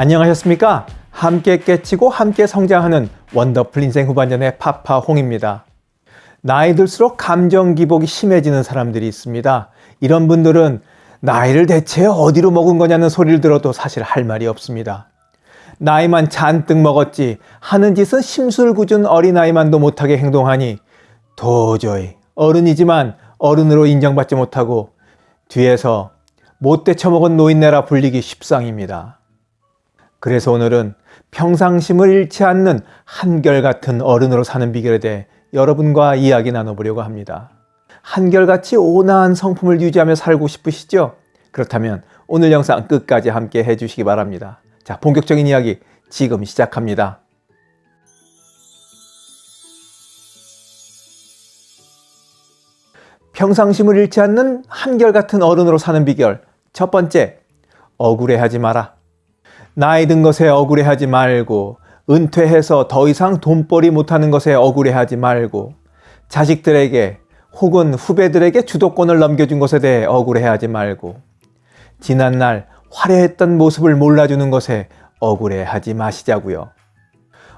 안녕하셨습니까? 함께 깨치고 함께 성장하는 원더풀 인생 후반전의 파파홍입니다. 나이 들수록 감정 기복이 심해지는 사람들이 있습니다. 이런 분들은 나이를 대체 어디로 먹은 거냐는 소리를 들어도 사실 할 말이 없습니다. 나이만 잔뜩 먹었지 하는 짓은 심술궂은 어린아이만도 못하게 행동하니 도저히 어른이지만 어른으로 인정받지 못하고 뒤에서 못돼 처먹은 노인네라 불리기 십상입니다. 그래서 오늘은 평상심을 잃지 않는 한결같은 어른으로 사는 비결에 대해 여러분과 이야기 나눠보려고 합니다. 한결같이 온화한 성품을 유지하며 살고 싶으시죠? 그렇다면 오늘 영상 끝까지 함께 해주시기 바랍니다. 자, 본격적인 이야기 지금 시작합니다. 평상심을 잃지 않는 한결같은 어른으로 사는 비결 첫 번째, 억울해하지 마라. 나이 든 것에 억울해하지 말고 은퇴해서 더 이상 돈벌이 못하는 것에 억울해하지 말고 자식들에게 혹은 후배들에게 주도권을 넘겨준 것에 대해 억울해하지 말고 지난날 화려했던 모습을 몰라주는 것에 억울해하지 마시자고요.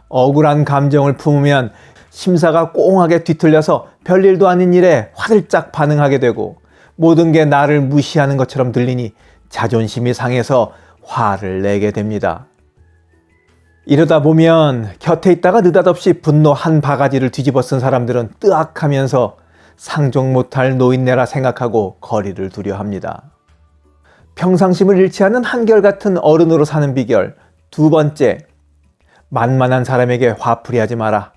억울한 감정을 품으면 심사가 꽁하게 뒤틀려서 별일도 아닌 일에 화들짝 반응하게 되고 모든 게 나를 무시하는 것처럼 들리니 자존심이 상해서 화를 내게 됩니다. 이러다 보면 곁에 있다가 느닷없이 분노 한 바가지를 뒤집어 쓴 사람들은 뜨악하면서 상종 못할 노인네라 생각하고 거리를 두려 합니다. 평상심을 잃지 않는 한결같은 어른으로 사는 비결 두 번째, 만만한 사람에게 화풀이하지 마라.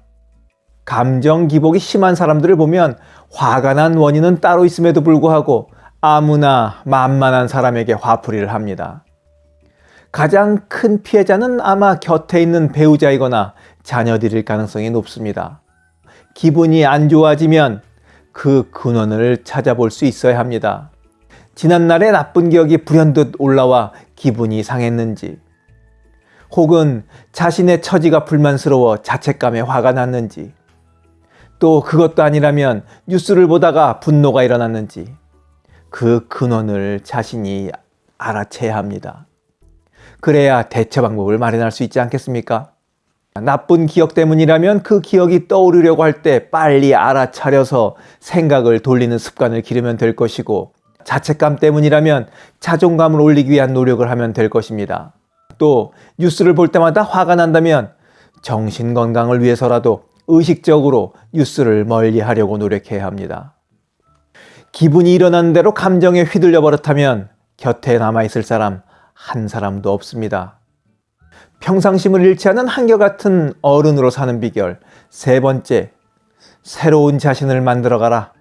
감정 기복이 심한 사람들을 보면 화가 난 원인은 따로 있음에도 불구하고 아무나 만만한 사람에게 화풀이를 합니다. 가장 큰 피해자는 아마 곁에 있는 배우자이거나 자녀들일 가능성이 높습니다. 기분이 안 좋아지면 그 근원을 찾아볼 수 있어야 합니다. 지난날의 나쁜 기억이 불현듯 올라와 기분이 상했는지 혹은 자신의 처지가 불만스러워 자책감에 화가 났는지 또 그것도 아니라면 뉴스를 보다가 분노가 일어났는지 그 근원을 자신이 알아채야 합니다. 그래야 대처 방법을 마련할 수 있지 않겠습니까? 나쁜 기억 때문이라면 그 기억이 떠오르려고 할 때 빨리 알아차려서 생각을 돌리는 습관을 기르면 될 것이고 자책감 때문이라면 자존감을 올리기 위한 노력을 하면 될 것입니다. 또 뉴스를 볼 때마다 화가 난다면 정신 건강을 위해서라도 의식적으로 뉴스를 멀리 하려고 노력해야 합니다. 기분이 일어나는 대로 감정에 휘둘려 버릇하면 곁에 남아있을 사람 한 사람도 없습니다. 평상심을 잃지 않은 한결같은 어른으로 사는 비결 세 번째, 새로운 자신을 만들어가라.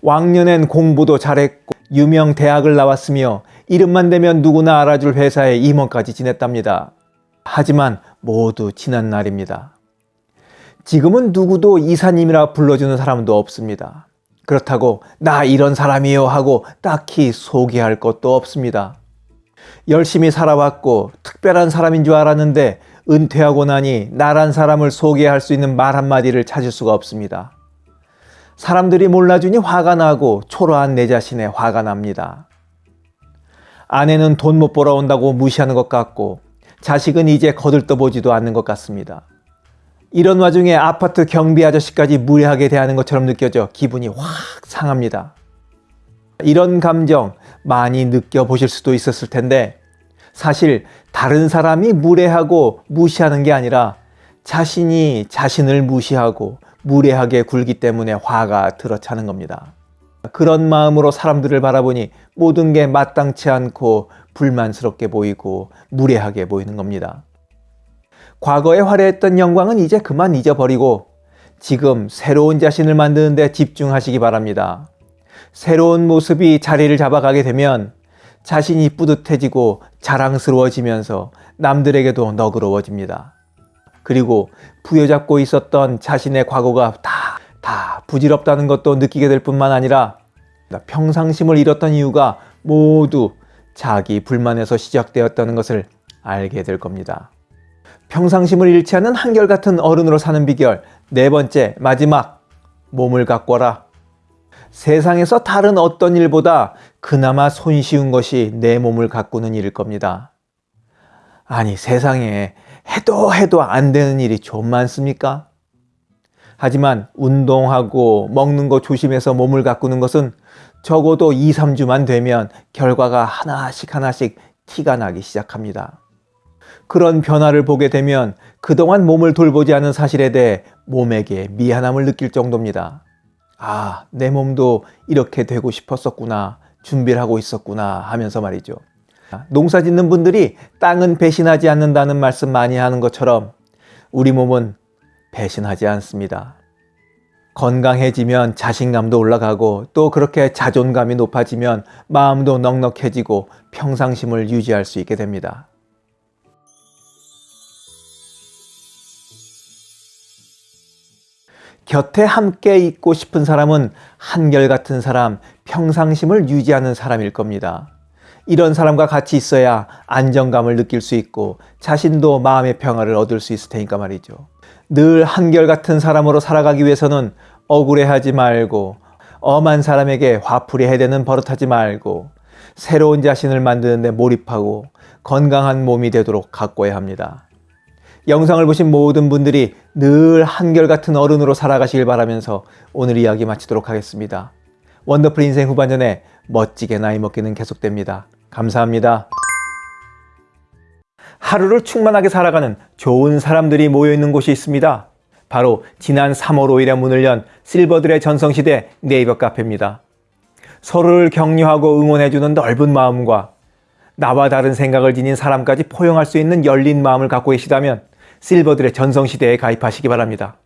왕년엔 공부도 잘했고 유명 대학을 나왔으며 이름만 대면 누구나 알아줄 회사의 임원까지 지냈답니다. 하지만 모두 지난 날입니다. 지금은 누구도 이사님이라 불러주는 사람도 없습니다. 그렇다고 나 이런 사람이요 하고 딱히 소개할 것도 없습니다. 열심히 살아왔고 특별한 사람인 줄 알았는데 은퇴하고 나니 나란 사람을 소개할 수 있는 말 한마디를 찾을 수가 없습니다. 사람들이 몰라주니 화가 나고 초라한 내 자신에 화가 납니다. 아내는 돈 못 벌어온다고 무시하는 것 같고 자식은 이제 거들떠보지도 않는 것 같습니다. 이런 와중에 아파트 경비 아저씨까지 무례하게 대하는 것처럼 느껴져 기분이 확 상합니다. 이런 감정 많이 느껴보실 수도 있었을 텐데 사실 다른 사람이 무례하고 무시하는 게 아니라 자신이 자신을 무시하고 무례하게 굴기 때문에 화가 들어차는 겁니다. 그런 마음으로 사람들을 바라보니 모든 게 마땅치 않고 불만스럽게 보이고 무례하게 보이는 겁니다. 과거에 화려했던 영광은 이제 그만 잊어버리고 지금 새로운 자신을 만드는 데 집중하시기 바랍니다. 새로운 모습이 자리를 잡아가게 되면 자신이 뿌듯해지고 자랑스러워지면서 남들에게도 너그러워집니다. 그리고 부여잡고 있었던 자신의 과거가 다, 다 부질없다는 것도 느끼게 될 뿐만 아니라 평상심을 잃었던 이유가 모두 자기 불만에서 시작되었다는 것을 알게 될 겁니다. 평상심을 잃지 않는 한결같은 어른으로 사는 비결 네 번째 마지막 몸을 가꿔라 세상에서 다른 어떤 일보다 그나마 손쉬운 것이 내 몸을 가꾸는 일일 겁니다. 아니 세상에 해도 해도 안 되는 일이 좀 많습니까? 하지만 운동하고 먹는 거 조심해서 몸을 가꾸는 것은 적어도 2, 3주만 되면 결과가 하나씩 하나씩 티가 나기 시작합니다. 그런 변화를 보게 되면 그동안 몸을 돌보지 않은 사실에 대해 몸에게 미안함을 느낄 정도입니다. 아, 내 몸도 이렇게 되고 싶었었구나. 준비를 하고 있었구나 하면서 말이죠. 농사 짓는 분들이 땅은 배신하지 않는다는 말씀 많이 하는 것처럼 우리 몸은 배신하지 않습니다. 건강해지면 자신감도 올라가고 또 그렇게 자존감이 높아지면 마음도 넉넉해지고 평상심을 유지할 수 있게 됩니다. 곁에 함께 있고 싶은 사람은 한결같은 사람, 평상심을 유지하는 사람일 겁니다. 이런 사람과 같이 있어야 안정감을 느낄 수 있고 자신도 마음의 평화를 얻을 수 있을 테니까 말이죠. 늘 한결같은 사람으로 살아가기 위해서는 억울해하지 말고 엄한 사람에게 화풀이 해대는 버릇하지 말고 새로운 자신을 만드는 데 몰입하고 건강한 몸이 되도록 가꿔야 합니다. 영상을 보신 모든 분들이 늘 한결같은 어른으로 살아가시길 바라면서 오늘 이야기 마치도록 하겠습니다. 원더풀 인생 후반전에 멋지게 나이 먹기는 계속됩니다. 감사합니다. 하루를 충만하게 살아가는 좋은 사람들이 모여있는 곳이 있습니다. 바로 지난 3월 5일에 문을 연 실버들의 전성시대 네이버 카페입니다. 서로를 격려하고 응원해주는 넓은 마음과 나와 다른 생각을 지닌 사람까지 포용할 수 있는 열린 마음을 갖고 계시다면 실버들의 전성시대에 가입하시기 바랍니다.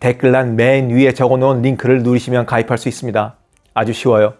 댓글란 맨 위에 적어놓은 링크를 누르시면 가입할 수 있습니다. 아주 쉬워요.